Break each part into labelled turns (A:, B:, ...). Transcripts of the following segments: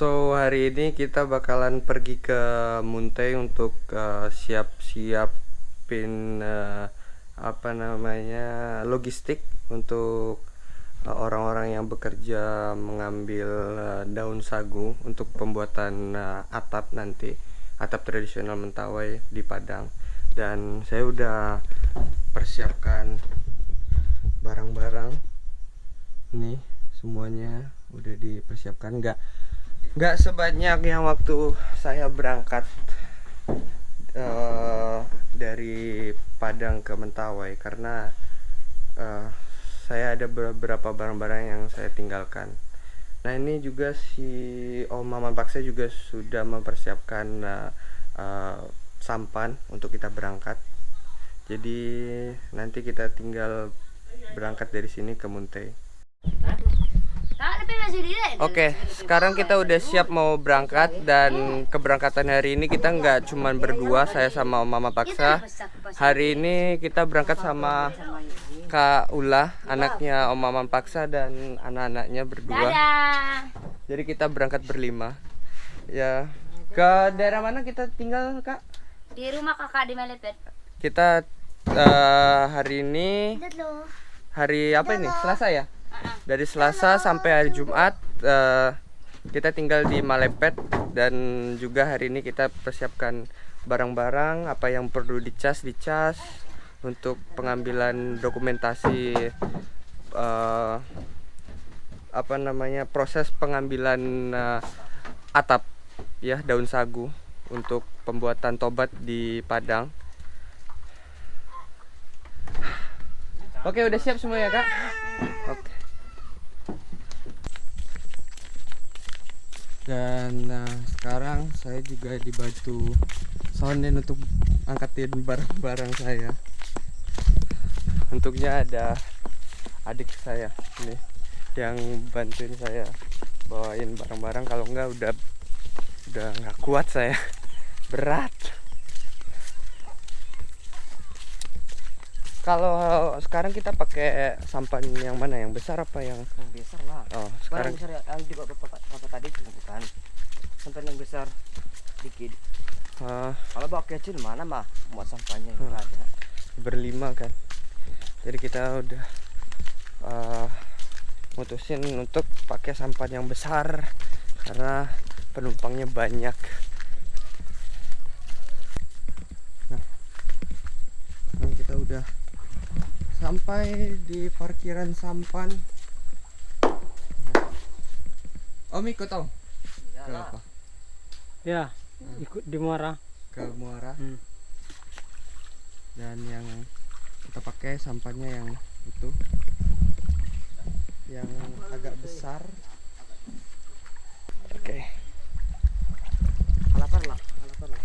A: So hari ini kita bakalan pergi ke Muntai untuk uh, siap-siapin uh, apa namanya logistik untuk uh, orang-orang yang bekerja mengambil uh, daun sagu untuk pembuatan uh, atap nanti atap tradisional Mentawai di Padang. Dan saya udah persiapkan barang-barang nih semuanya udah dipersiapkan. Nggak nggak sebanyak yang waktu saya berangkat uh, dari Padang ke Mentawai karena uh, saya ada beberapa barang-barang yang saya tinggalkan. Nah ini juga si Om Maman Paksa juga sudah mempersiapkan uh, uh, sampan untuk kita berangkat. Jadi nanti kita tinggal berangkat dari sini ke Muntai. Oke, sekarang kita udah siap mau berangkat dan keberangkatan hari ini kita nggak cuman berdua, saya sama Mama Paksa. Hari ini kita berangkat sama Kak Ula, anaknya Om Maman Paksa dan anak-anaknya berdua. Jadi kita berangkat berlima. Ya, ke daerah mana kita tinggal, Kak?
B: Di rumah kakak di Melepet.
A: Kita uh, hari ini hari apa ini? Selasa ya? Dari Selasa sampai hari Jumat uh, kita tinggal di Malepet dan juga hari ini kita persiapkan barang-barang apa yang perlu dicas dicas untuk pengambilan dokumentasi uh, apa namanya proses pengambilan uh, atap ya daun sagu untuk pembuatan tobat di Padang. Oke, udah siap semua ya, Kak? Oke. Dan nah, sekarang saya juga dibantu soundin untuk angkatin barang-barang saya. Untuknya ada adik saya ini yang bantuin saya bawain barang-barang. Kalau enggak udah udah nggak kuat saya. Berat kalau sekarang kita pakai sampan yang mana? Yang besar apa yang
C: yang besar lah.
A: Oh
C: sekarang besar yang di bapak bapak tadi bukan. Sampai yang besar. Dikit.
A: Ah,
C: kalau bawa kecil mana mah muat sampahnya
A: Hmm.
C: enggak ada.
A: Berlima kan? Jadi kita udah uh, mutusin untuk pakai sampan yang besar. Karena penumpangnya banyak. Nah ini kita udah sampai di parkiran sampan. Om ikut Om? Ke apa?
D: Ya, ikut di Muara.
A: ke Muara?
D: Hmm.
A: dan yang kita pakai sampannya yang itu. Yang agak besar. Oke.
C: Halapan lah halapan lah.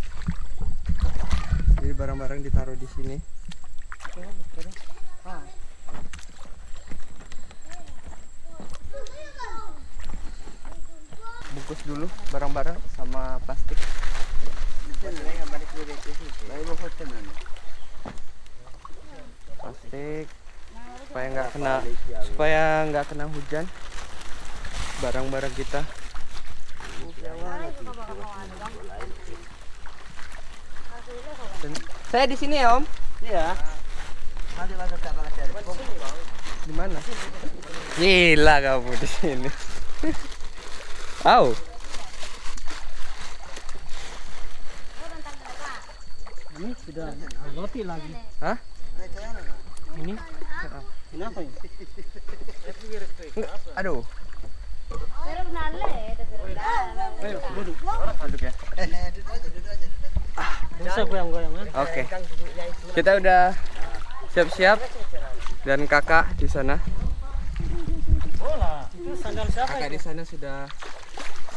A: Jadi barang-barang ditaruh di sini.
C: Ah
A: dulu barang-barang sama plastik. Plastik supaya nggak kena supaya nggak kena hujan. Barang-barang kita. Saya di sini ya om?
C: Iya.
A: Di mana? Gila kamu di sini. Au.
D: Ini sudah roti lagi.
A: Hah?
D: Ini? Kenapa ini?
A: Aduh,
D: Ayo, duduk.
A: duduk ya.
D: Bisa.
A: Oke. Kita udah siap-siap dan kakak di sana.
D: Bola. Itu sandal siapa
A: Kakak
D: itu?
A: di sana sudah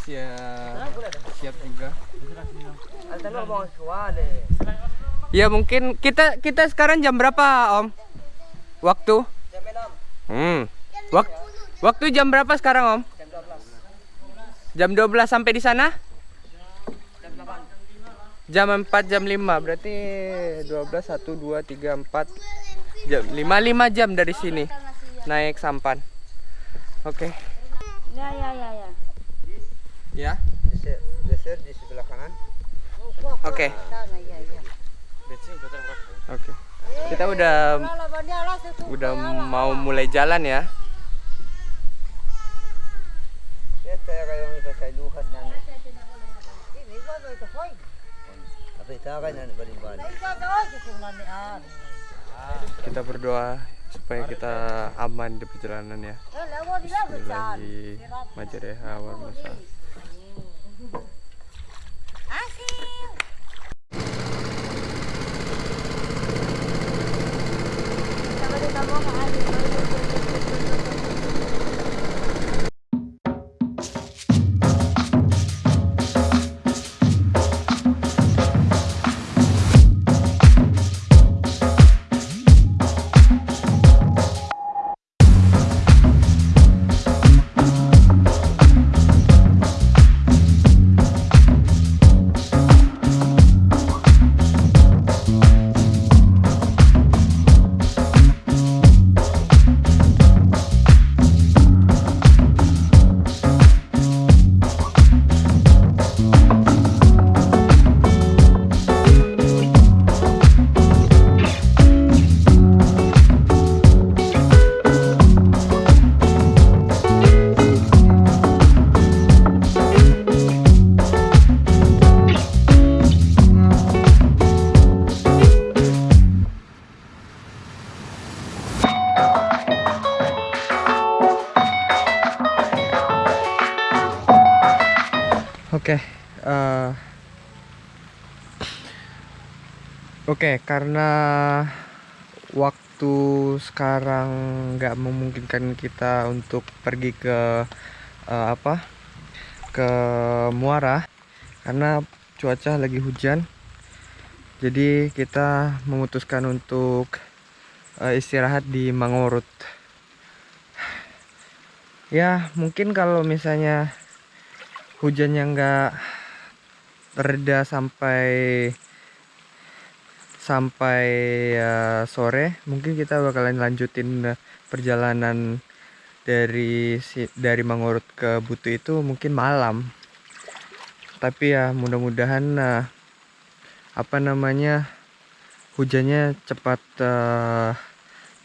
A: siap siap juga. Ya mungkin kita kita sekarang jam berapa Om? Waktu?
C: jam 6
A: Hmm. Wak- waktu jam berapa sekarang Om?
C: jam 12
A: Jam 12 sampai di sana?
C: jam 8
A: Jam 4 jam 5 berarti 12 1 2 3 4 jam 5 5 jam dari sini naik sampan. Oke.
B: Ya ya ya ya.
A: Ya.
C: Geser, geser di sebelah kanan.
A: Oke. Oke. Kita udah udah mau mulai jalan ya.
C: Ya.
A: Kita berdoa supaya kita aman di perjalanan ya. Bismillahi oke karena waktu sekarang nggak memungkinkan kita untuk pergi ke eh, apa ke Muara karena cuaca lagi hujan. Jadi kita memutuskan untuk eh, istirahat di Mangorut. Ya mungkin kalau misalnya hujannya nggak reda sampai sampai eh, sore mungkin kita bakalan lanjutin eh, perjalanan dari si, dari Mangurut ke Butu itu mungkin malam. Tapi ya mudah-mudahan eh, apa namanya hujannya cepat eh,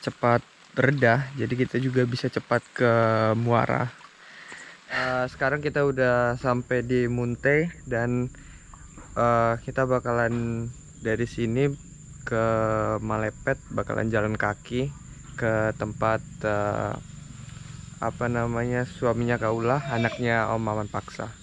A: cepat reda jadi kita juga bisa cepat ke Muara. Eh, sekarang kita udah sampai di Munte dan eh, kita bakalan dari sini ke Malepet bakalan jalan kaki ke tempat eh, apa namanya suaminya Kaulah anaknya Om Maman Paksa.